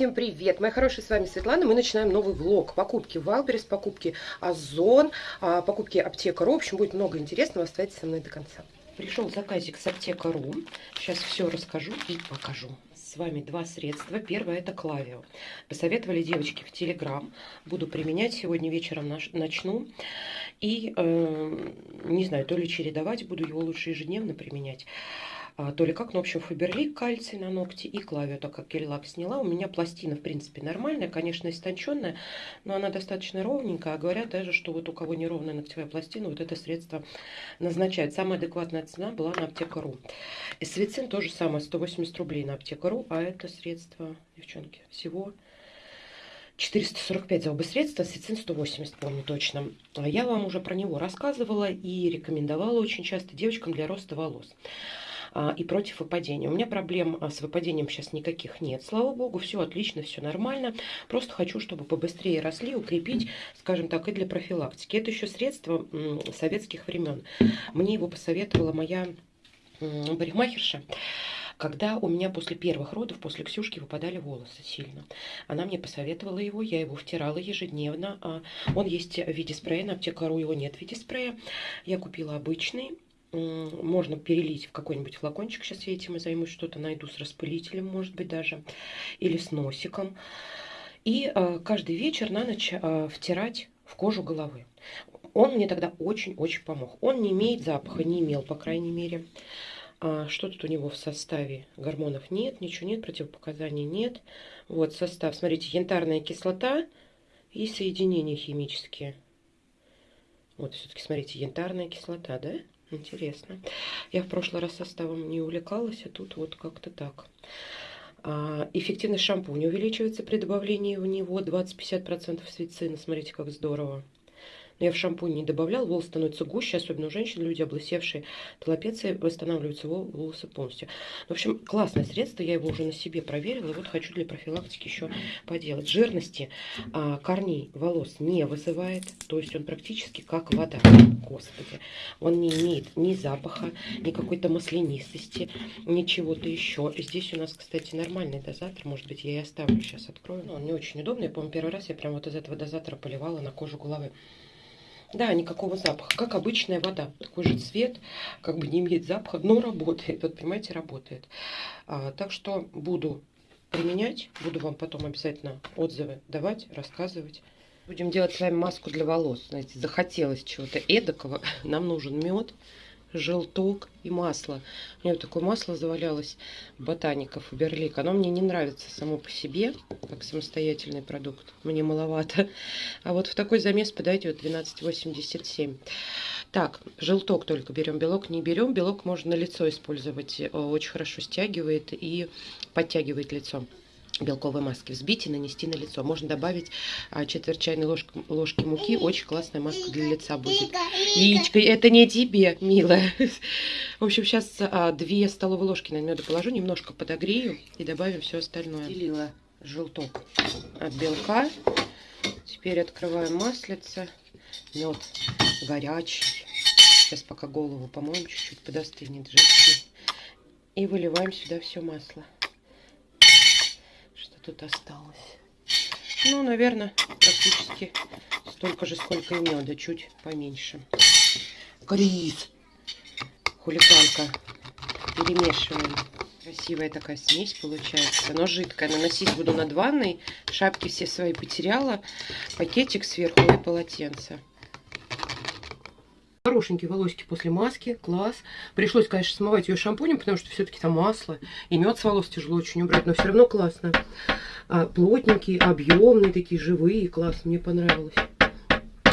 Всем привет! Мои хорошие, с вами Светлана. Мы начинаем новый влог. Покупки Wildberries, покупки Озон, а, покупки Аптека.ру. В общем, будет много интересного. Оставайтесь со мной до конца. Пришел заказик с Аптека.ру. Сейчас все расскажу и покажу. С вами два средства. Первое это Клавио. Посоветовали девочки в Телеграм. Буду применять. Сегодня вечером начну. И, э, не знаю, то ли чередовать, буду его лучше ежедневно применять. А, то ли как, ну, в общем, Фаберлик, кальций на ногти и клавио, так как гель-лак сняла. У меня пластина, в принципе, нормальная, конечно, истонченная, но она достаточно ровненькая. А говорят даже, что вот у кого неровная ногтевая пластина, вот это средство назначают. Самая адекватная цена была на аптека.ру. И свицин тоже самое, 180 рублей на аптека.ру, а это средство, девчонки, всего 445 за оба средства, сицин 180, помню точно. Я вам уже про него рассказывала и рекомендовала очень часто девочкам для роста волос. А, и против выпадения. У меня проблем а, с выпадением сейчас никаких нет, слава богу, все отлично, все нормально. Просто хочу, чтобы побыстрее росли, укрепить, скажем так, и для профилактики. Это еще средство советских времен. Мне его посоветовала моя парикмахерша когда у меня после первых родов, после Ксюшки, выпадали волосы сильно. Она мне посоветовала его, я его втирала ежедневно. А он есть в виде спрея, на аптекару его нет в виде спрея. Я купила обычный, можно перелить в какой-нибудь флакончик. Сейчас я этим и займусь, что-то найду с распылителем, может быть, даже. Или с носиком. И э, каждый вечер на ночь э, втирать в кожу головы. Он мне тогда очень-очень помог. Он не имеет запаха, не имел, по крайней мере. А что тут у него в составе? Гормонов нет, ничего нет, противопоказаний нет. Вот состав, смотрите, янтарная кислота и соединения химические. Вот все-таки, смотрите, янтарная кислота, да? Интересно. Я в прошлый раз составом не увлекалась, а тут вот как-то так. А, эффективность шампуня увеличивается при добавлении в него 20-50% свицина. Смотрите, как здорово. Я в шампунь не добавлял, волосы становятся гуще, особенно у женщин, люди облысевшие толопеции, восстанавливаются волосы полностью. В общем, классное средство, я его уже на себе проверила, и вот хочу для профилактики еще поделать. Жирности а, корней волос не вызывает, то есть он практически как вода, господи. Он не имеет ни запаха, ни какой-то маслянистости, ни чего-то еще. Здесь у нас, кстати, нормальный дозатор, может быть, я и оставлю, сейчас открою. Но он не очень удобный, я помню, первый раз я прям вот из этого дозатора поливала на кожу головы. Да, никакого запаха, как обычная вода. Такой же цвет, как бы не имеет запаха, но работает. Вот, понимаете, работает. А, так что буду применять, буду вам потом обязательно отзывы давать, рассказывать. Будем делать с вами маску для волос. Знаете, захотелось чего-то эдакого. Нам нужен мед желток и масло. У меня вот такое масло завалялось ботаников Берлик. Оно мне не нравится само по себе, как самостоятельный продукт. Мне маловато. А вот в такой замес подойдет 12,87. Так, желток только берем, белок не берем. Белок можно на лицо использовать. Э, очень хорошо стягивает и подтягивает лицо белковой маски взбить и нанести на лицо. Можно добавить а, четверть чайной ложки, ложки муки. Очень классная маска для лица будет. Личка, это не тебе, милая. В общем, сейчас а, две столовые ложки на меда положу, немножко подогрею и добавим все остальное. Делила желток от белка. Теперь открываем маслице. Мед горячий. Сейчас пока голову помоем, чуть-чуть подостынет жидкий. И выливаем сюда все масло тут осталось? Ну, наверное, практически столько же, сколько и меда, чуть поменьше. Крис! Хулиганка. Перемешиваем. Красивая такая смесь получается. Но жидкая. Наносить буду над ванной. Шапки все свои потеряла. Пакетик сверху и полотенце. Хорошенькие волосики после маски, класс. Пришлось, конечно, смывать ее шампунем, потому что все-таки там масло. И мед с волос тяжело очень убрать, но все равно классно. А, плотненькие, объемные, такие живые, класс, мне понравилось.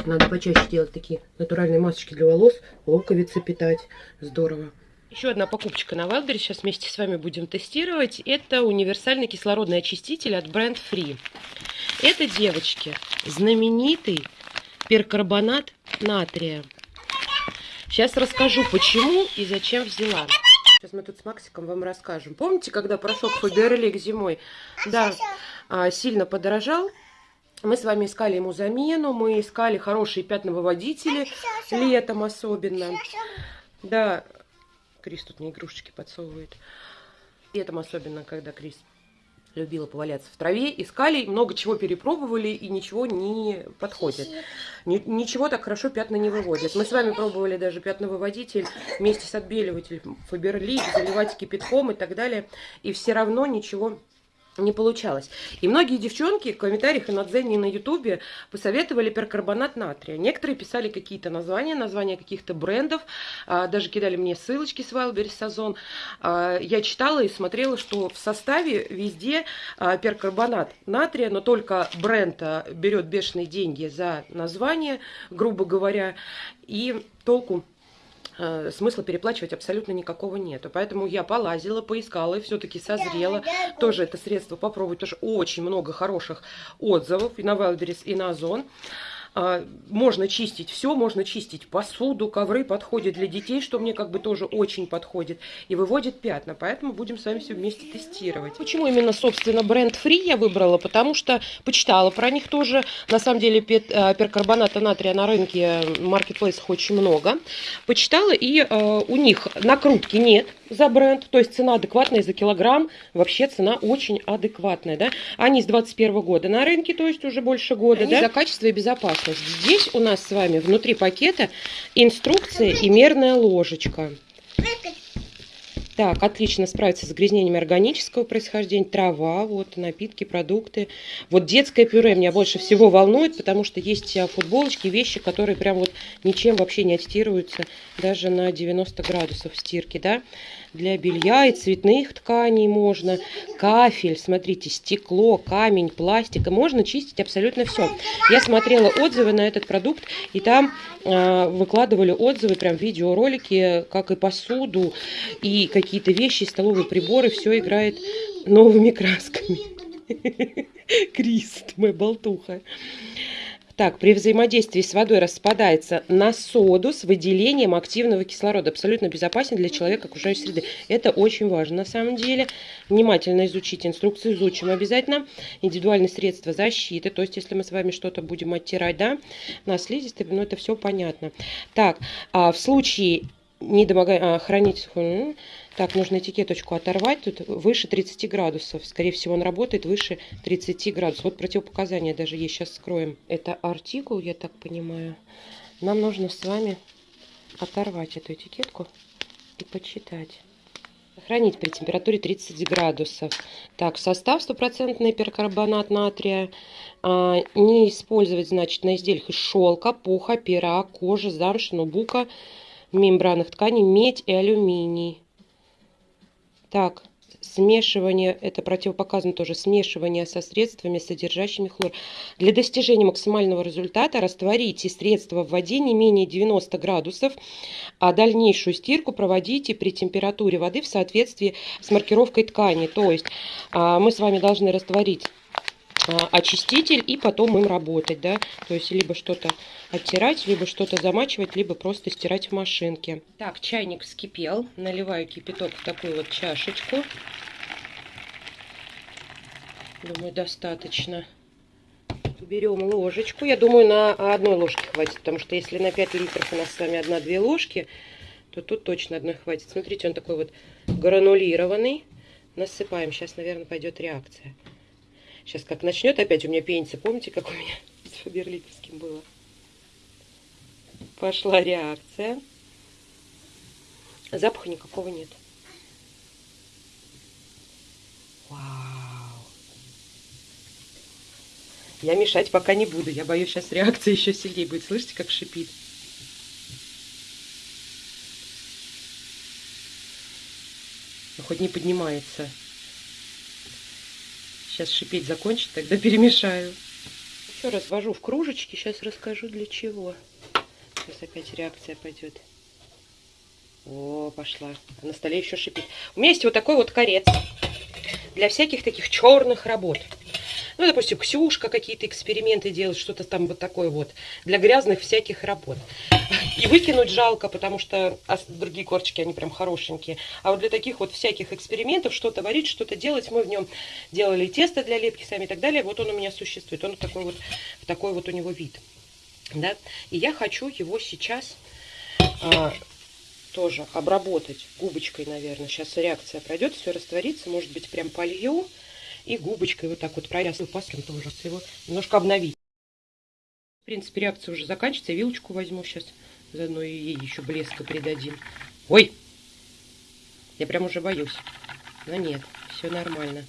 Надо почаще делать такие натуральные масочки для волос, луковицы питать. Здорово. Еще одна покупочка на Wildberries, сейчас вместе с вами будем тестировать. Это универсальный кислородный очиститель от Brand Free. Это, девочки, знаменитый перкарбонат натрия. Сейчас расскажу, почему и зачем взяла. Сейчас мы тут с Максиком вам расскажем. Помните, когда прошел Фаберлик зимой? Да, а, сильно подорожал. Мы с вами искали ему замену, мы искали хорошие пятновыводители, летом особенно. Да, Крис тут мне игрушечки подсовывает. Летом особенно, когда Крис любила поваляться в траве, искали, много чего перепробовали и ничего не подходит. Ни, ничего так хорошо пятна не выводят. Мы с вами пробовали даже пятновыводитель вместе с отбеливателем Фаберлик, заливать кипятком и так далее. И все равно ничего не получалось. И многие девчонки в комментариях и на Дзене, и на Ютубе посоветовали перкарбонат натрия. Некоторые писали какие-то названия, названия каких-то брендов, а, даже кидали мне ссылочки с Wildberries Сазон. А, я читала и смотрела, что в составе везде а, перкарбонат натрия, но только бренд берет бешеные деньги за название, грубо говоря, и толку смысла переплачивать абсолютно никакого нету. Поэтому я полазила, поискала и все-таки созрела. Тоже это средство попробовать, тоже очень много хороших отзывов и на Wildberries, и на Озон. А, можно чистить все, можно чистить посуду, ковры подходят для детей, что мне как бы тоже очень подходит, и выводит пятна, поэтому будем с вами все вместе тестировать. Почему именно, собственно, бренд Free я выбрала? Потому что почитала про них тоже, на самом деле а, перкарбоната натрия на рынке маркетплейсах очень много, почитала, и э, у них накрутки нет, за бренд, то есть цена адекватная за килограмм, вообще цена очень адекватная, да. Они с 21 года на рынке, то есть уже больше года, Они да. за качество и безопасность. Здесь у нас с вами внутри пакета инструкция и мерная ложечка. Так, отлично справится с загрязнениями органического происхождения, трава, вот, напитки, продукты. Вот детское пюре меня больше всего волнует, потому что есть а, футболочки, вещи, которые прям вот ничем вообще не отстирываются, даже на 90 градусов стирки, да для белья и цветных тканей можно. Кафель, смотрите, стекло, камень, пластик. можно чистить абсолютно все. Я смотрела отзывы на этот продукт, и там э, выкладывали отзывы, прям видеоролики, как и посуду, и какие-то вещи, столовые приборы. Все играет новыми красками. Крист, моя болтуха. Так, при взаимодействии с водой распадается на соду с выделением активного кислорода. Абсолютно безопасен для человека окружающей среды. Это очень важно на самом деле. Внимательно изучите инструкцию, изучим обязательно. Индивидуальные средства защиты. То есть, если мы с вами что-то будем оттирать, да, на слизистой, ну это все понятно. Так, а в случае недомогания, а, хранить сухую, так, нужно этикеточку оторвать. Тут выше 30 градусов. Скорее всего, он работает выше 30 градусов. Вот противопоказания даже есть. Сейчас скроем. Это артикул, я так понимаю. Нам нужно с вами оторвать эту этикетку и почитать. Хранить при температуре 30 градусов. Так, состав стопроцентный перкарбонат натрия. А, не использовать, значит, на изделиях из шелка, пуха, пера, кожи, замши, нубука, мембранных тканей, медь и алюминий. Так, смешивание, это противопоказано тоже, смешивание со средствами, содержащими хлор. Для достижения максимального результата растворите средство в воде не менее 90 градусов, а дальнейшую стирку проводите при температуре воды в соответствии с маркировкой ткани. То есть а, мы с вами должны растворить очиститель и потом им работать, да, то есть либо что-то оттирать, либо что-то замачивать, либо просто стирать в машинке. Так, чайник вскипел, наливаю кипяток в такую вот чашечку. Думаю, достаточно. Берем ложечку. Я думаю, на одной ложке хватит, потому что если на 5 литров у нас с вами одна-две ложки, то тут точно одной хватит. Смотрите, он такой вот гранулированный. Насыпаем. Сейчас, наверное, пойдет реакция. Сейчас как начнет опять у меня пениться. Помните, как у меня с Фаберликовским было? Пошла реакция. Запаха никакого нет. Вау. Я мешать пока не буду. Я боюсь, сейчас реакция еще сильнее будет. Слышите, как шипит? Ну, хоть не поднимается. Сейчас шипеть закончит, тогда перемешаю. Еще раз ввожу в кружечки. Сейчас расскажу для чего. Сейчас опять реакция пойдет. О, пошла. А на столе еще шипит. У меня есть вот такой вот корец. Для всяких таких черных работ. Ну, допустим, Ксюшка какие-то эксперименты делает, что-то там вот такое вот. Для грязных всяких работ. И выкинуть жалко, потому что а другие корчики, они прям хорошенькие. А вот для таких вот всяких экспериментов, что-то варить, что-то делать, мы в нем делали тесто для лепки сами и так далее. Вот он у меня существует. Он такой вот, такой вот у него вид. Да? И я хочу его сейчас... А, тоже обработать губочкой, наверное. Сейчас реакция пройдет, все растворится. Может быть, прям полью И губочкой вот так вот прорясываю пастом тоже. Его немножко обновить. В принципе, реакция уже заканчивается. Вилочку возьму сейчас. Заодно и ей еще блеска придадим. Ой! Я прям уже боюсь. Но нет, все нормально.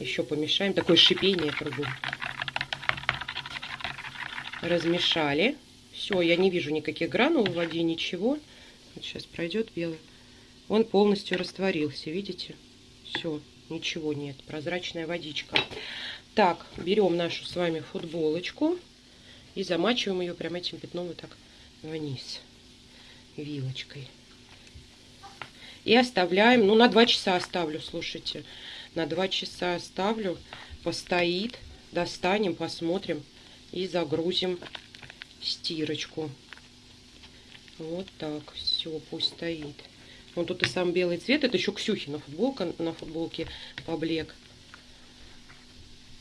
Еще помешаем. Такое шипение кругом. Размешали. Все, я не вижу никаких гранул в воде, ничего. Вот сейчас пройдет белый. Он полностью растворился, видите? Все, ничего нет. Прозрачная водичка. Так, берем нашу с вами футболочку и замачиваем ее прям этим пятном вот так вниз вилочкой. И оставляем, ну на 2 часа оставлю, слушайте. На 2 часа оставлю, постоит, достанем, посмотрим и загрузим стирочку. Вот так, все, пусть стоит. Вот тут и сам белый цвет, это еще Ксюхина футболка, на футболке поблек.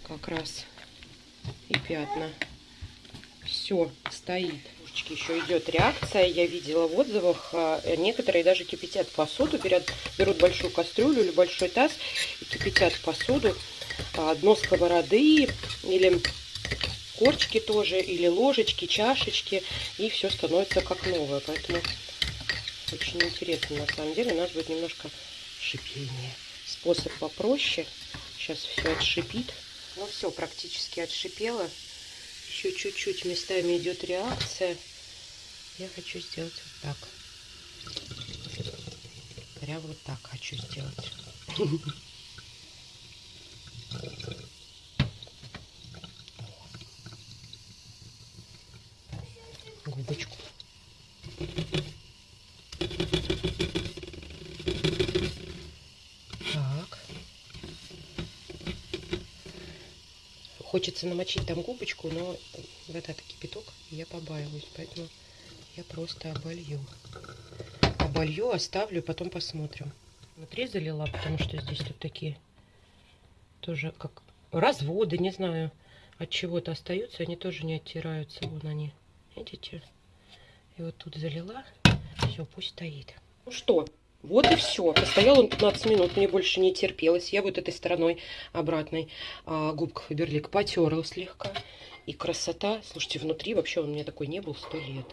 Как раз и пятна. Все, стоит. Еще идет реакция, я видела в отзывах, а, некоторые даже кипятят посуду, берут, берут большую кастрюлю или большой таз и кипятят посуду, а, дно сковороды или корчики тоже, или ложечки, чашечки, и все становится как новое. Поэтому очень интересно на самом деле. У нас будет немножко шипение. Способ попроще. Сейчас все отшипит. Ну все, практически отшипело. Еще чуть-чуть местами идет реакция. Я хочу сделать вот так. Прям вот так хочу сделать. губочку. Так. Хочется намочить там губочку, но вода это кипяток, я побаиваюсь, поэтому я просто оболью. Оболью, оставлю, потом посмотрим. Внутри залила, потому что здесь тут такие тоже как разводы, не знаю, от чего-то остаются, они тоже не оттираются, вон они. Видите? И вот тут залила. Все, пусть стоит. Ну что, вот и все. Постоял он 15 минут, мне больше не терпелось. Я вот этой стороной обратной а, губка Фаберлик потерла слегка. И красота, слушайте, внутри вообще он у меня такой не был сто лет.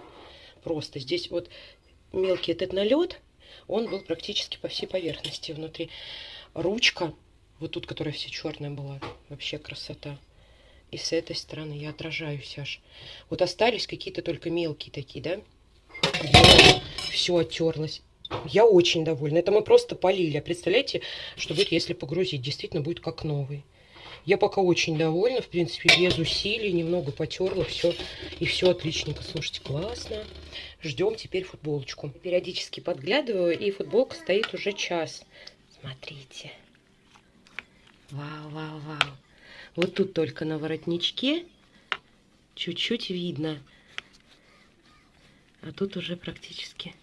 Просто здесь вот мелкий этот налет, он был практически по всей поверхности внутри. Ручка, вот тут, которая вся черная была, вообще красота. И с этой стороны я отражаюсь аж. Вот остались какие-то только мелкие такие, да? Все оттерлось. Я очень довольна. Это мы просто полили. А представляете, что будет, если погрузить? Действительно будет как новый. Я пока очень довольна. В принципе, без усилий. Немного потерла. Все. И все отличненько. Слушайте, классно. Ждем теперь футболочку. Периодически подглядываю. И футболка стоит уже час. Смотрите. Вау, вау, вау. Вот тут только на воротничке чуть-чуть видно. А тут уже практически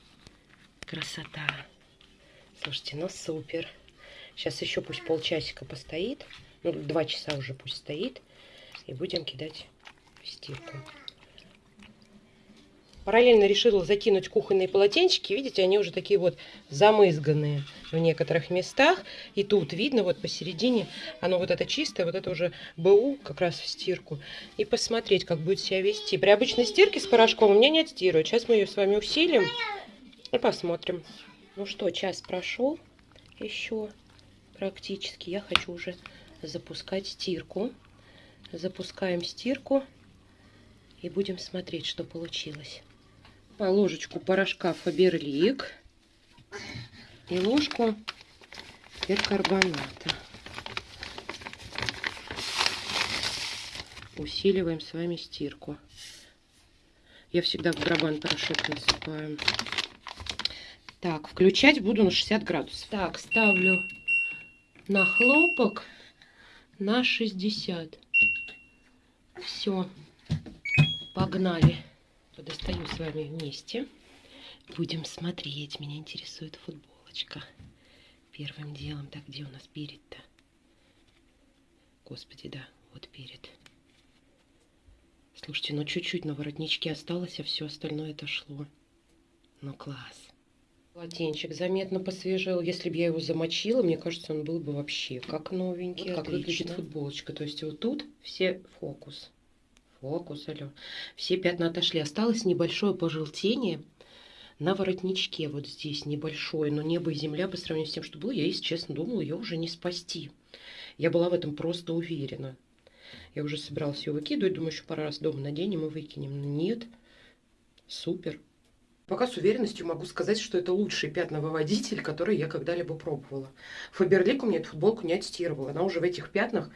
красота. Слушайте, ну супер. Сейчас еще пусть полчасика постоит. Ну, два часа уже пусть стоит. И будем кидать в стирку. Параллельно решила закинуть кухонные полотенчики. Видите, они уже такие вот замызганные в некоторых местах. И тут видно вот посередине, оно вот это чистое, вот это уже БУ как раз в стирку. И посмотреть, как будет себя вести. При обычной стирке с порошком у меня не отстирывают. Сейчас мы ее с вами усилим посмотрим. Ну что, час прошел еще практически. Я хочу уже запускать стирку. Запускаем стирку и будем смотреть, что получилось по ложечку порошка Фаберлик и ложку перкарбоната. Усиливаем с вами стирку. Я всегда в грабан порошок насыпаю. Так, включать буду на 60 градусов. Так, ставлю на хлопок на 60. Все, погнали достаю с вами вместе. Будем смотреть. Меня интересует футболочка. Первым делом. Так, где у нас перед-то? Господи, да, вот перед. Слушайте, ну чуть-чуть на воротничке осталось, а все остальное отошло. Ну класс. Полотенчик заметно посвежел. Если бы я его замочила, мне кажется, он был бы вообще как новенький. Вот как Отлично. выглядит футболочка. То есть вот тут все фокус. Фокус, алло. Все пятна отошли. Осталось небольшое пожелтение на воротничке вот здесь небольшое, но небо и земля по сравнению с тем, что было, я, если честно, думала, ее уже не спасти. Я была в этом просто уверена. Я уже собиралась ее выкидывать, думаю, еще пару раз дома наденем и выкинем. Но нет, супер. Пока с уверенностью могу сказать, что это лучший пятновыводитель, который я когда-либо пробовала. Фаберлик у меня эту футболку не отстирывала. Она уже в этих пятнах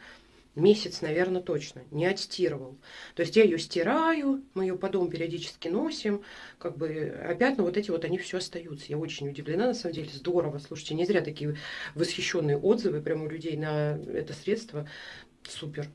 месяц, наверное, точно, не отстирывал. То есть я ее стираю, мы ее по дому периодически носим, как бы, а пятна вот эти вот, они все остаются. Я очень удивлена, на самом деле, здорово. Слушайте, не зря такие восхищенные отзывы прямо у людей на это средство. Супер.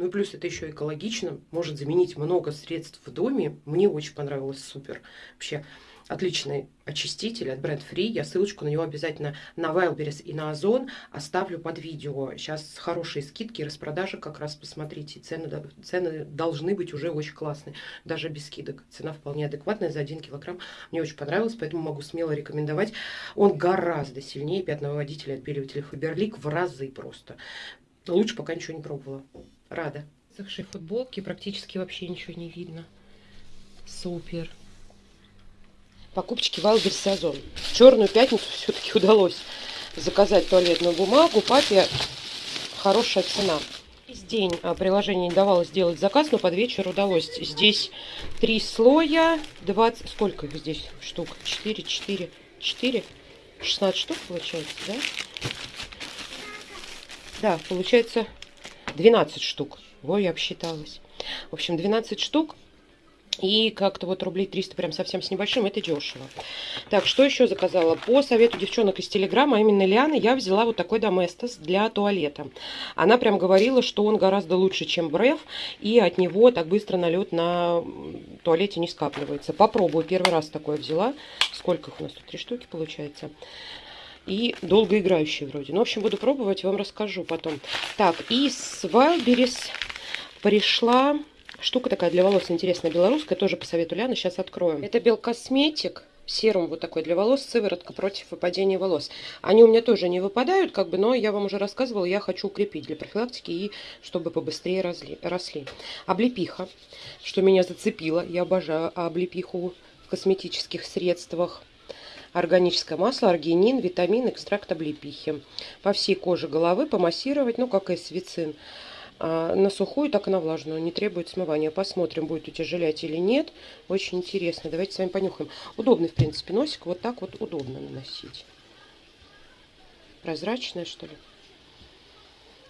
Ну и плюс это еще экологично, может заменить много средств в доме. Мне очень понравилось, супер. Вообще отличный очиститель от Brand Free. Я ссылочку на него обязательно на Wildberries и на Озон оставлю под видео. Сейчас хорошие скидки, распродажи как раз посмотрите. Цены, цены должны быть уже очень классные, даже без скидок. Цена вполне адекватная за 1 килограмм. Мне очень понравилось, поэтому могу смело рекомендовать. Он гораздо сильнее пятновыводителя отбеливателя Faberlic в разы просто. Лучше пока ничего не пробовала. Рада. Сохшей футболки практически вообще ничего не видно. Супер покупочки Wildberries, Ozon. Черную пятницу все-таки удалось заказать туалетную бумагу. Papia, хорошая цена. Весь день а, приложение не давало сделать заказ, но под вечер удалось. Здесь три слоя, 20... Сколько их здесь штук? 4, 4, 4, 16 штук получается, да? Да, получается 12 штук. Ой, я обсчиталась. В общем, 12 штук. И как-то вот рублей 300 прям совсем с небольшим, это дешево. Так, что еще заказала? По совету девчонок из Телеграма, а именно Лианы, я взяла вот такой Доместос для туалета. Она прям говорила, что он гораздо лучше, чем Бреф, и от него так быстро налет на туалете не скапливается. Попробую, первый раз такое взяла. Сколько их у нас тут? Три штуки получается и долгоиграющие вроде. Ну, в общем, буду пробовать, вам расскажу потом. Так, и с Wildberries пришла Штука такая для волос интересная, белорусская, тоже по совету Ляны, сейчас откроем. Это Белкосметик, серум вот такой для волос, сыворотка против выпадения волос. Они у меня тоже не выпадают, как бы, но я вам уже рассказывала, я хочу укрепить для профилактики и чтобы побыстрее росли. росли. Облепиха, что меня зацепило, я обожаю облепиху в косметических средствах. Органическое масло, аргинин, витамин, экстракт облепихи. По всей коже головы помассировать, ну, как и свицин. А на сухую, так и на влажную. Не требует смывания. Посмотрим, будет утяжелять или нет. Очень интересно. Давайте с вами понюхаем. Удобный, в принципе, носик. Вот так вот удобно наносить. Прозрачная, что ли?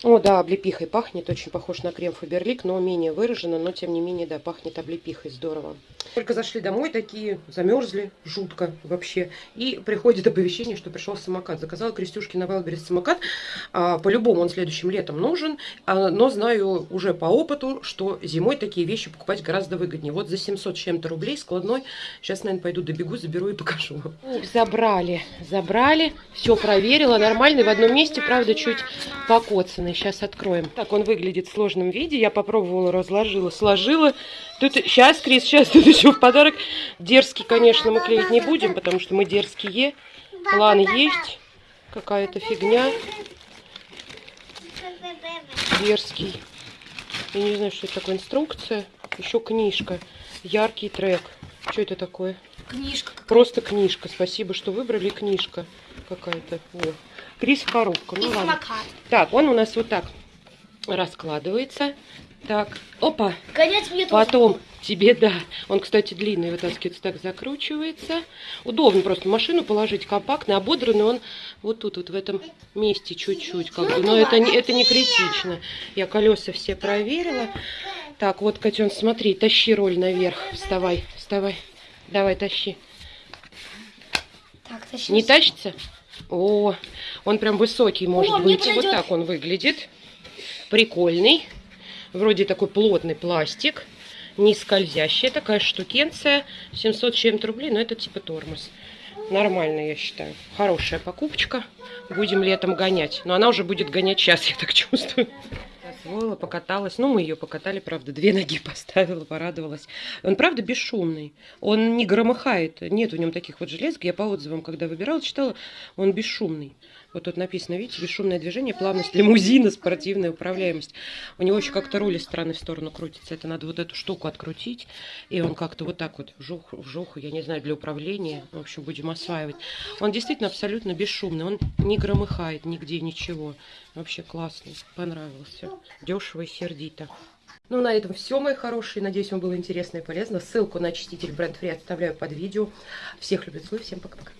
О, да, облепихой пахнет, очень похож на крем Фаберлик, но менее выраженно, но тем не менее, да, пахнет облепихой, здорово. Только зашли домой, такие замерзли, жутко вообще, и приходит оповещение, что пришел самокат. Заказала Крестюшки на Вайлберис самокат, а, по-любому он следующим летом нужен, а, но знаю уже по опыту, что зимой такие вещи покупать гораздо выгоднее. Вот за 700 чем-то рублей складной, сейчас, наверное, пойду добегу, заберу и покажу. Забрали, забрали, все проверила, нормальный в одном месте, правда, чуть покоцанный стороны. Сейчас откроем. Так он выглядит в сложном виде. Я попробовала, разложила, сложила. Тут сейчас, Крис, сейчас тут еще в подарок. Дерзкий, конечно, мы клеить не будем, потому что мы дерзкие. План есть. Какая-то фигня. Дерзкий. Я не знаю, что это такое. Инструкция. Еще книжка. Яркий трек. Что это такое? Книжка. Просто книжка. Спасибо, что выбрали книжка какая-то. Крис коробка. Ну, ладно. Так, он у нас вот так раскладывается. Так, опа. Гонять мне Потом тоже. тебе, да. Он, кстати, длинный, вытаскивается, так закручивается. Удобно просто машину положить, компактный, ободранный он вот тут, вот в этом месте чуть-чуть. Как бы. Но это, не, это не критично. Я колеса все проверила. Так, вот, котен, смотри, тащи роль наверх. Вставай, вставай. Давай, тащи. Так, тащи. Не тащится? О, он прям высокий может О, быть. Вот так он выглядит. Прикольный. Вроде такой плотный пластик. Не скользящая такая штукенция. 700 чем-то рублей, но это типа тормоз. Нормально, я считаю. Хорошая покупочка. Будем летом гонять. Но она уже будет гонять сейчас, я так чувствую. Освоила, покаталась. Ну, мы ее покатали, правда, две ноги поставила, порадовалась. Он, правда, бесшумный. Он не громыхает. Нет в нем таких вот железок. Я по отзывам, когда выбирала, читала, он бесшумный. Вот тут написано, видите, бесшумное движение, плавность лимузина, спортивная управляемость. У него еще как-то руль из стороны в сторону крутится. Это надо вот эту штуку открутить. И он как-то вот так вот вжух, вжух, я не знаю, для управления. В общем, будем осваивать. Он действительно абсолютно бесшумный. Он не громыхает нигде, ничего. Вообще классный. Понравился. Дешево и сердито. Ну, на этом все, мои хорошие. Надеюсь, вам было интересно и полезно. Ссылку на очиститель бренд Free оставляю под видео. Всех люблю, целую. Всем пока-пока.